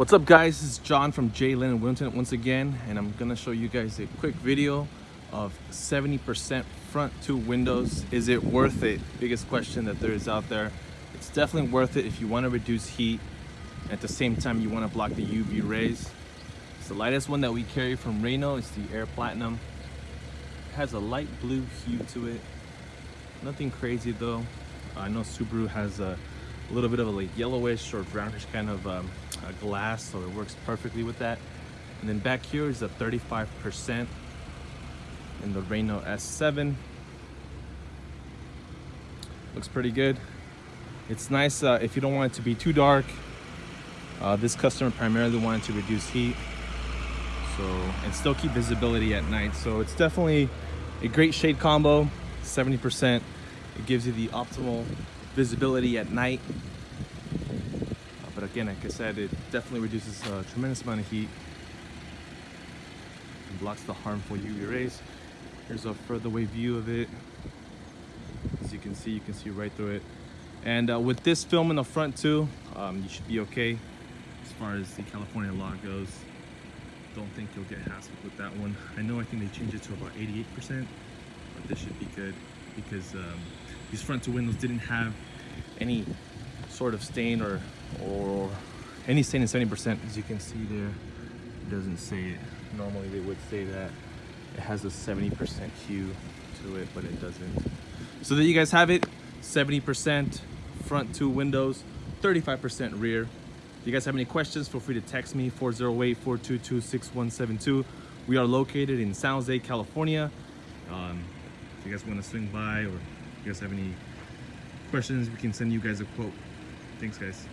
What's up guys, this is John from J Lynn Winton once again and I'm gonna show you guys a quick video of 70% front two windows. Is it worth it? Biggest question that there is out there. It's definitely worth it if you want to reduce heat at the same time you want to block the UV rays. It's the lightest one that we carry from Rayno. It's the Air Platinum. It has a light blue hue to it. Nothing crazy though. Uh, I know Subaru has a little bit of a yellowish or brownish kind of um, glass, so it works perfectly with that. And then back here is a 35% in the Rayno S7. Looks pretty good. It's nice uh, if you don't want it to be too dark. Uh, this customer primarily wanted to reduce heat so and still keep visibility at night. So it's definitely a great shade combo, 70%. It gives you the optimal visibility at night. Uh, but again, like I said, it definitely reduces a tremendous amount of heat and blocks the harmful UV rays. Here's a further away view of it. As you can see, you can see right through it. And uh, with this film in the front too, um, you should be okay as far as the California law goes. Don't think you'll get hassled with that one. I know I think they changed it to about 88%, but this should be good because um, these front two windows didn't have any sort of stain or or any stain in 70% as you can see there it doesn't say it normally they would say that it has a 70% hue to it, but it doesn't. So there you guys have it, 70% front two windows, 35% rear. If you guys have any questions, feel free to text me 408-422-6172. We are located in San Jose, California. Um, if you guys want to swing by or you guys have any questions, we can send you guys a quote. Thanks guys.